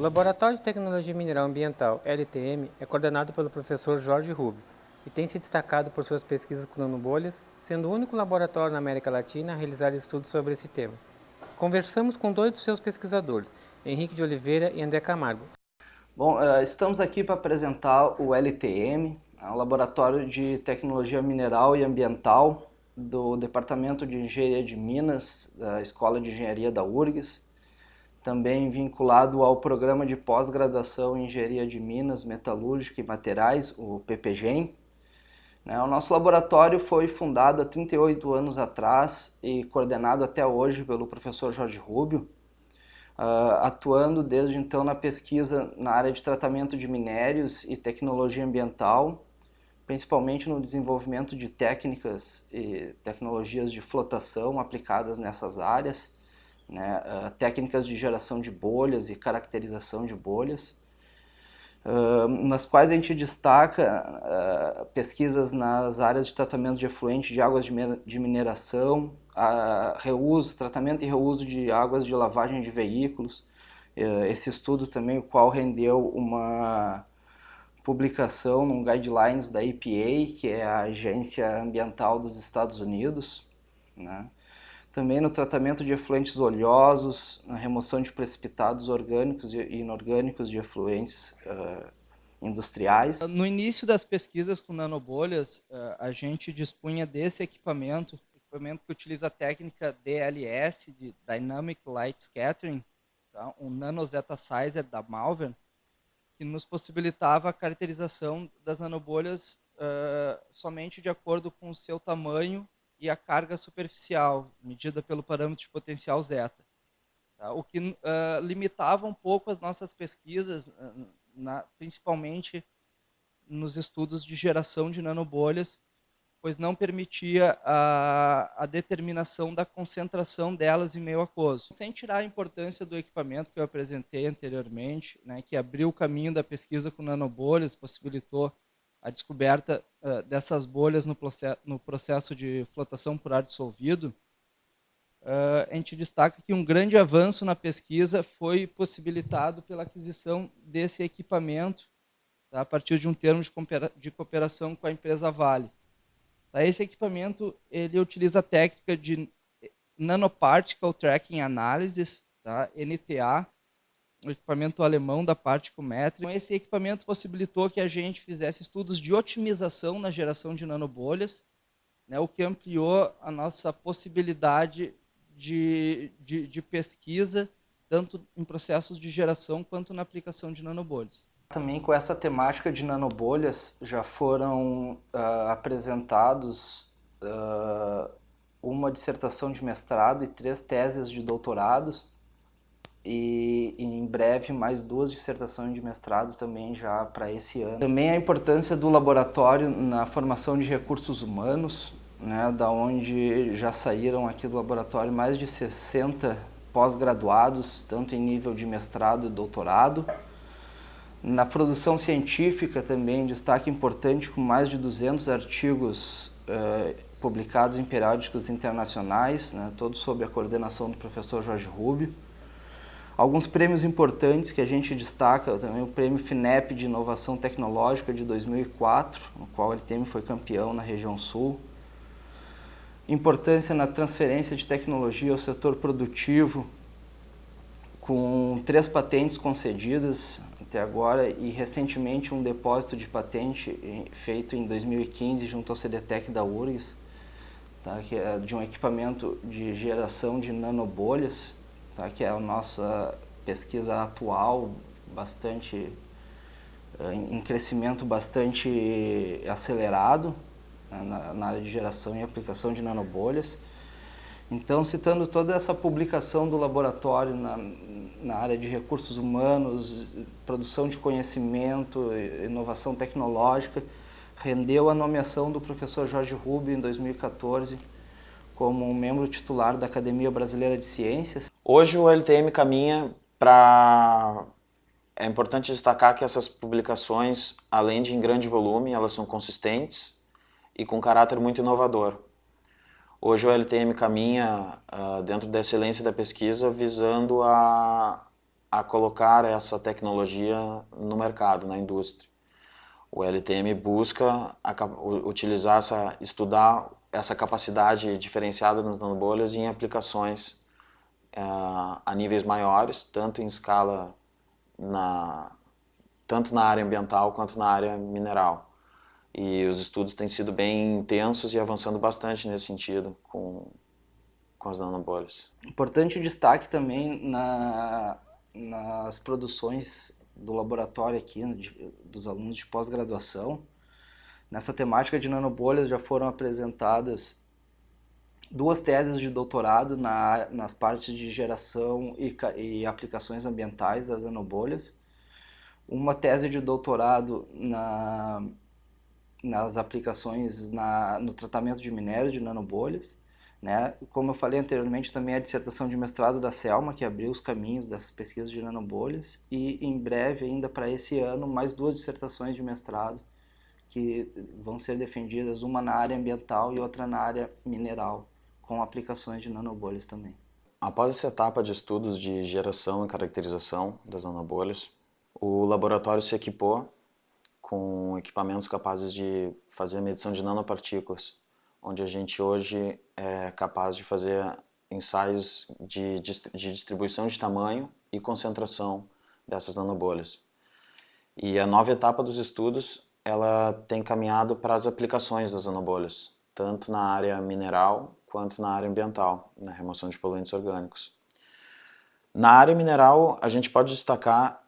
O Laboratório de Tecnologia Mineral Ambiental, LTM, é coordenado pelo professor Jorge Rubio e tem se destacado por suas pesquisas com nanobolhas, sendo o único laboratório na América Latina a realizar estudos sobre esse tema. Conversamos com dois dos seus pesquisadores, Henrique de Oliveira e André Camargo. Bom, eh, estamos aqui para apresentar o LTM, o Laboratório de Tecnologia Mineral e Ambiental do Departamento de Engenharia de Minas, da Escola de Engenharia da URGS, também vinculado ao Programa de Pós-Graduação em Engenharia de Minas, Metalúrgica e Materiais, o PPGEM. Né, o nosso laboratório foi fundado há 38 anos atrás e coordenado até hoje pelo professor Jorge Rubio, ah, atuando desde então na pesquisa na área de tratamento de minérios e tecnologia ambiental, principalmente no desenvolvimento de técnicas e tecnologias de flotação aplicadas nessas áreas, né, uh, técnicas de geração de bolhas e caracterização de bolhas, uh, nas quais a gente destaca uh, pesquisas nas áreas de tratamento de efluente de águas de, mineração, reuso, tratamento e reuso de águas de lavagem de veículos, esse estudo também o qual rendeu uma publicação num guidelines da EPA, que é a Agência Ambiental dos Estados Unidos, né? Também no tratamento de efluentes oleosos, na remoção de precipitados orgânicos e inorgânicos de efluentes uh, industriais. No início das pesquisas com nanobolhas, uh, a gente dispunha desse equipamento, equipamento que utiliza a técnica DLS, de Dynamic Light Scattering, tá? um nanoseta sizer da Malvern, que nos possibilitava a caracterização das nanobolhas uh, somente de acordo com o seu tamanho e a carga superficial, medida pelo parâmetro de potencial zeta. Tá? O que uh, limitava um pouco as nossas pesquisas, uh, na, principalmente nos estudos de geração de nanobolhas, pois não permitia a, a, determinação da concentração delas em meio aquoso. Sem tirar a importância do equipamento que eu apresentei anteriormente, né, que abriu o caminho da pesquisa com nanobolhas, possibilitou a descoberta uh, dessas bolhas no, no, processo de flotação por ar dissolvido, uh, a gente destaca que um grande avanço na pesquisa foi possibilitado pela aquisição desse equipamento tá, a partir de um termo de, de cooperação com a empresa Vale. Tá, esse equipamento ele utiliza a técnica de Nanoparticle Tracking Analysis, tá, NTA, um equipamento alemão da Particometric. Então, esse equipamento possibilitou que a gente fizesse estudos de otimização na geração de nanobolhas, né, o que ampliou a nossa possibilidade de, de, de pesquisa, tanto em processos de geração quanto na aplicação de nanobolhas. Também com essa temática de nanobolhas já foram uh, apresentados uh, uma dissertação de mestrado e três teses de doutorado e, em breve mais duas dissertações de mestrado também já para esse ano. Também a importância do laboratório na formação de recursos humanos, né, da onde já saíram aqui do laboratório mais de 60 pós-graduados, tanto em nível de mestrado e doutorado. Na produção científica também, destaque importante com mais de 200 artigos eh, publicados em periódicos internacionais, né, todos sob a coordenação do professor Jorge Rubio. Alguns prêmios importantes que a gente destaca, também o prêmio FINEP de Inovação Tecnológica de 2004, no qual ele LTM foi campeão na região sul. Importância na transferência de tecnologia ao setor produtivo, com três patentes concedidas até agora e recentemente um depósito de patente feito em 2015 junto ao CDTEC da URGS, tá, que é de um equipamento de geração de nanobolhas, tá? que é a nossa pesquisa atual, bastante eh, em crescimento bastante acelerado né? na, na área de geração e aplicação de nanobolhas. Então, citando toda essa publicação do laboratório na, na área de recursos humanos, produção de conhecimento, inovação tecnológica, rendeu a nomeação do professor Jorge Rubio em 2014 como um membro titular da Academia Brasileira de Ciências. Hoje o LTM caminha para... É importante destacar que essas publicações, além de em grande volume, elas são consistentes e com caráter muito inovador. Hoje o LTM caminha uh, dentro da excelência da pesquisa visando a, a colocar essa tecnologia no mercado, na indústria. O LTM busca a, utilizar essa, estudar essa capacidade diferenciada nas nanobolhas em aplicações uh, a níveis maiores, tanto em escala na, tanto na área ambiental quanto na área mineral. E os estudos têm sido bem intensos e avançando bastante nesse sentido com, com as nanobolhas. Importante destaque também na, nas produções do laboratório aqui, de, dos alunos de pós-graduação. Nessa temática de nanobolhas já foram apresentadas duas teses de doutorado na, nas partes de geração e, e aplicações ambientais das nanobolhas. Uma tese de doutorado na, nas aplicações na, no tratamento de minério de nanobolhas né? Como eu falei anteriormente, também a dissertação de mestrado da Selma, que abriu os caminhos das pesquisas de nanobolhas, e em breve, ainda para esse ano, mais duas dissertações de mestrado que vão ser defendidas, uma na área ambiental e outra na área mineral, com aplicações de nanobolhas também. Após essa etapa de estudos de geração e caracterização das nanobolhas, o laboratório se equipou com equipamentos capazes de fazer a medição de nanopartículas onde a gente hoje é capaz de fazer ensaios de, de distribuição de tamanho e concentração dessas nanobolhas. E a nova etapa dos estudos, ela tem caminhado para as aplicações das nanobolhas, tanto na área mineral quanto na área ambiental, na remoção de poluentes orgânicos. Na área mineral, a gente pode destacar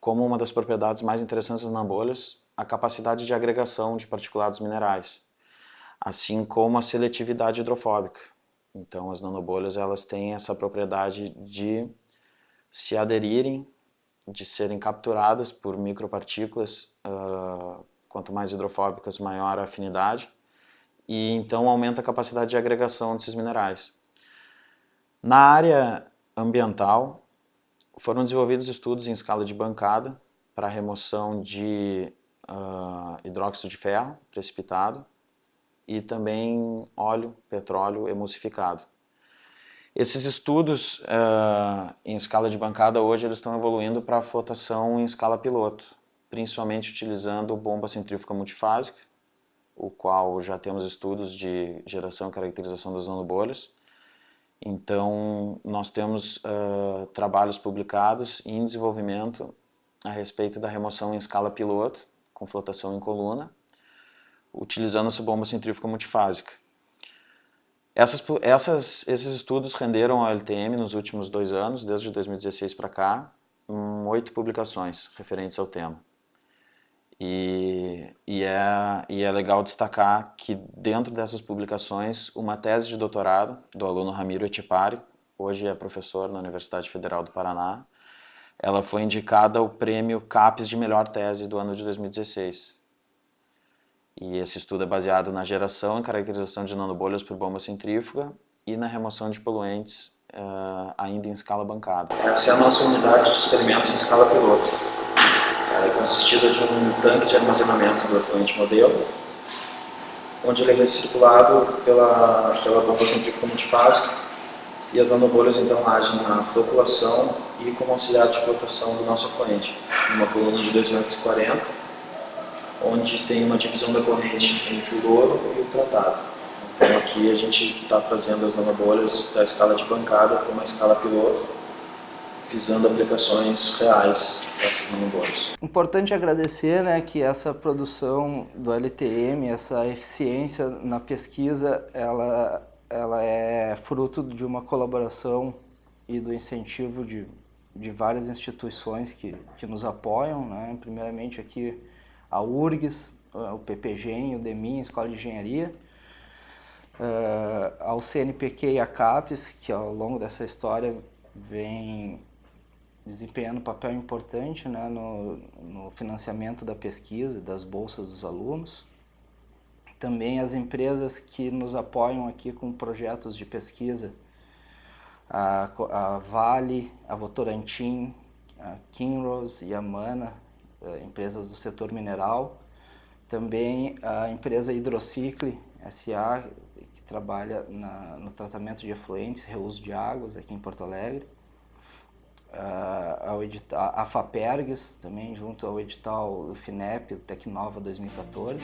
como uma das propriedades mais interessantes das nanobolhas a capacidade de agregação de particulados minerais assim como a seletividade hidrofóbica. Então as nanobolhas elas têm essa propriedade de se aderirem, de serem capturadas por micropartículas, uh, quanto mais hidrofóbicas maior a afinidade, e então aumenta a capacidade de agregação desses minerais. Na área ambiental, foram desenvolvidos estudos em escala de bancada para remoção de uh, hidróxido de ferro precipitado, e também óleo, petróleo emulsificado. Esses estudos uh, em escala de bancada hoje eles estão evoluindo para a flotação em escala piloto, principalmente utilizando bomba centrífuga multifásica, o qual já temos estudos de geração e caracterização das nanobolhas. Então, nós temos uh, trabalhos publicados em desenvolvimento a respeito da remoção em escala piloto, com flotação em coluna, utilizando essa bomba centrífuga multifásica. Essas, essas, esses estudos renderam ao LTM nos últimos dois anos, desde 2016 para cá, um, oito publicações referentes ao tema. E, e, é, e é legal destacar que dentro dessas publicações, uma tese de doutorado do aluno Ramiro Etipari, hoje é professor na Universidade Federal do Paraná, ela foi indicada ao prêmio CAPES de melhor tese do ano de 2016. E esse estudo é baseado na geração e caracterização de nanobolhas por bomba centrífuga e na remoção de poluentes uh, ainda em escala bancada. Essa é a nossa unidade de experimentos em escala piloto. Consistida de um tanque de armazenamento do efluente modelo, onde ele é recirculado pela, pela bomba centrífuga multifásica e as nanobolhas então agem na floculação e como auxiliar de flotação do nosso efluente, numa coluna de 240 onde tem uma divisão da corrente entre o louro e o tratado. Então aqui a gente está trazendo as nanobolhas da escala de bancada para uma escala piloto, visando aplicações reais dessas nanobolhas. Importante agradecer né, que essa produção do LTM, essa eficiência na pesquisa, ela, ela é fruto de uma colaboração e do incentivo de, de várias instituições que, que nos apoiam, né? primeiramente aqui a URGS, o PPGEM, o DEMIN, a Escola de Engenharia, uh, ao CNPq e a CAPES, que ao longo dessa história vem desempenhando um papel importante né, no, no financiamento da pesquisa, das bolsas dos alunos. Também as empresas que nos apoiam aqui com projetos de pesquisa, a, a Vale, a Votorantim, a Kinross e a Mana, eh, empresas do setor mineral, também a empresa Hidrocicle SA, que trabalha na, no tratamento de efluentes, reuso de águas aqui em Porto Alegre, ao edital, a FAPERGS, também junto ao edital FINEP, Tecnova 2014.